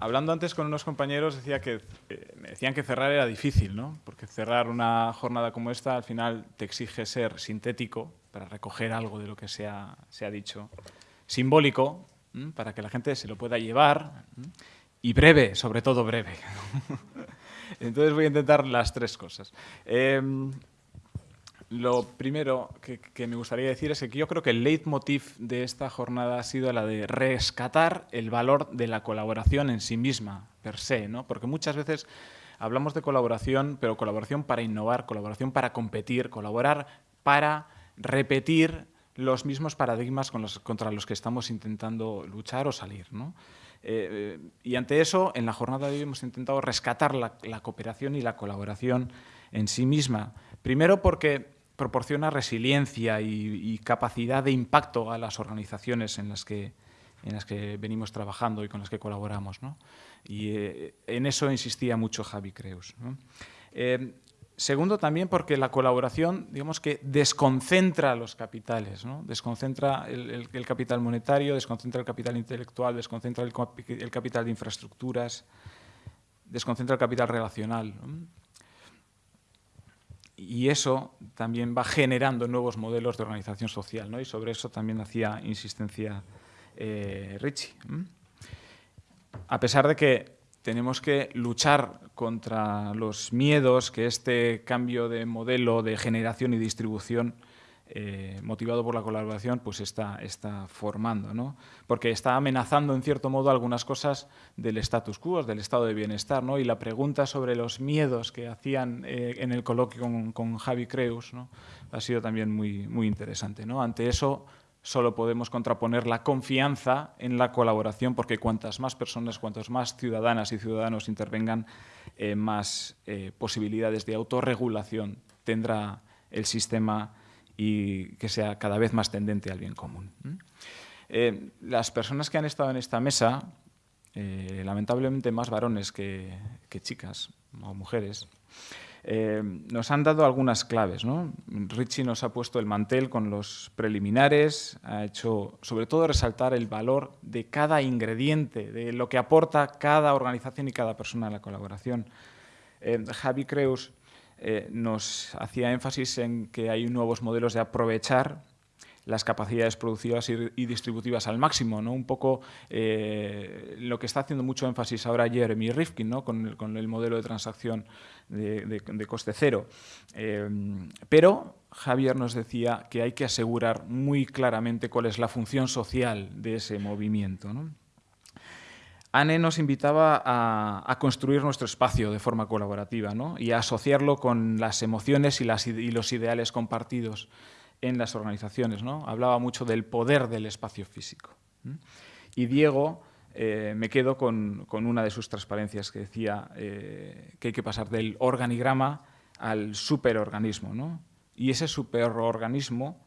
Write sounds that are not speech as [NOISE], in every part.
hablando antes con unos compañeros decía que eh, me decían que cerrar era difícil, ¿no? Porque cerrar una jornada como esta al final te exige ser sintético para recoger algo de lo que se ha, se ha dicho, simbólico para que la gente se lo pueda llevar y breve, sobre todo breve. [LAUGHS] Entonces voy a intentar las tres cosas. Em, lo primero que, me gustaría decir es que yo creo que el leitmotiv de esta jornada ha sido la de rescatar el valor de la colaboración en sí misma, per se, ¿no? porque muchas veces hablamos de colaboración, pero colaboración para innovar, colaboración para competir, colaborar para repetir los mismos paradigmas contra los que estamos intentando luchar o salir. ¿no? Eh, y ante eso, en la jornada de hoy hemos intentado rescatar la, cooperación y la colaboración en sí misma. Primero porque proporciona resiliencia y, capacidad de impacto a las organizaciones en las que, en las que venimos trabajando y con las que colaboramos. Y eh, en eso insistía mucho Javi Creus. Eh, Segundo, también porque la colaboración, digamos que desconcentra los capitales, ¿no? desconcentra el, capital monetario, desconcentra el capital intelectual, desconcentra el, capital de infraestructuras, desconcentra el capital relacional. Y eso también va generando nuevos modelos de organización social, ¿no? y sobre eso también hacía insistencia eh, Richie. A pesar de que tenemos que luchar contra los miedos que este cambio de modelo de generación y distribución eh, motivado por la colaboración, pues está, está formando, ¿no? porque está amenazando en cierto modo algunas cosas del status quo, del estado de bienestar, ¿no? y la pregunta sobre los miedos que hacían eh, en el coloquio con, Javi Creus ¿no? ha sido también muy, muy interesante. ¿no? Ante eso, solo podemos contraponer la confianza en la colaboración, porque cuantas más personas, cuantas más ciudadanas y ciudadanos intervengan, eh, más posibilidades de autorregulación tendrá el sistema y que sea cada vez más tendente al bien común. Eh, las personas que han estado en esta mesa, lamentablemente más varones que chicas o mujeres, eh, nos han dado algunas claves. Richie nos ha puesto el mantel con los preliminares, ha hecho sobre todo resaltar el valor de cada ingrediente, de lo que aporta cada organización y cada persona a la colaboración. Eh, Javi Creus eh, nos hacía énfasis en que hay nuevos modelos de aprovechar las capacidades productivas y, distributivas al máximo, ¿no? Un poco eh, lo que está haciendo mucho énfasis ahora Jeremy Rifkin, ¿no? Con el, modelo de transacción de, coste cero. Eh, pero Javier nos decía que hay que asegurar muy claramente cuál es la función social de ese movimiento, Anne nos invitaba a, construir nuestro espacio de forma colaborativa y a asociarlo con las emociones y, y los ideales compartidos en las organizaciones. ¿no? Hablaba mucho del poder del espacio físico. Y Diego, eh, me quedo con, una de sus transparencias que decía eh, que hay que pasar del organigrama al superorganismo. ¿no? Y ese superorganismo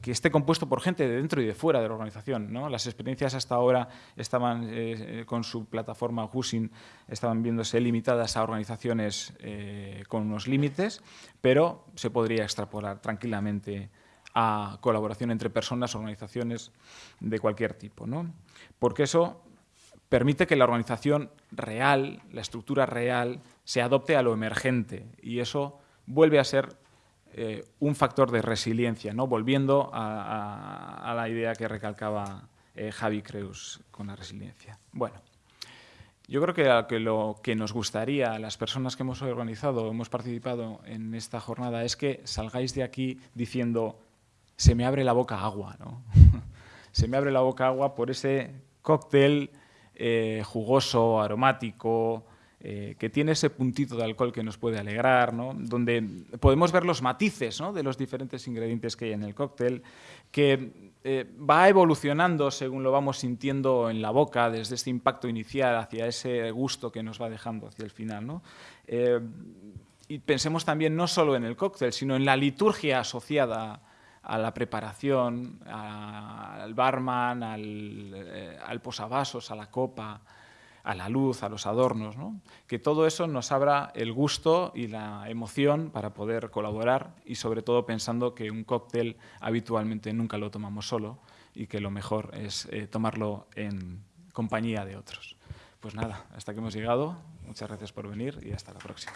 que esté compuesto por gente de dentro y de fuera de la organización. ¿no? Las experiencias hasta ahora estaban eh, con su plataforma Husin, estaban viéndose limitadas a organizaciones eh, con unos límites, pero se podría extrapolar tranquilamente a colaboración entre personas, organizaciones de cualquier tipo. ¿no? Porque eso permite que la organización real, la estructura real, se adopte a lo emergente y eso vuelve a ser eh, un factor de resiliencia, ¿no? volviendo a, la idea que recalcaba eh, Javi Creus con la resiliencia. Bueno, yo creo que, lo que nos gustaría a las personas que hemos organizado, hemos participado en esta jornada, es que salgáis de aquí diciendo se me abre la boca agua, ¿no? [LAUGHS] se me abre la boca agua por ese cóctel eh, jugoso, aromático, eh, que tiene ese puntito de alcohol que nos puede alegrar, donde podemos ver los matices de los diferentes ingredientes que hay en el cóctel, que eh, va evolucionando según lo vamos sintiendo en la boca, desde este impacto inicial hacia ese gusto que nos va dejando hacia el final. Eh, y pensemos también no solo en el cóctel, sino en la liturgia asociada a la preparación, al barman, al posavasos, a la copa, a la luz, a los adornos, que todo eso nos abra el gusto y la emoción para poder colaborar y sobre todo pensando que un cóctel habitualmente nunca lo tomamos solo y que lo mejor es eh, tomarlo en compañía de otros. Pues nada, hasta que hemos llegado. Muchas gracias por venir y hasta la próxima.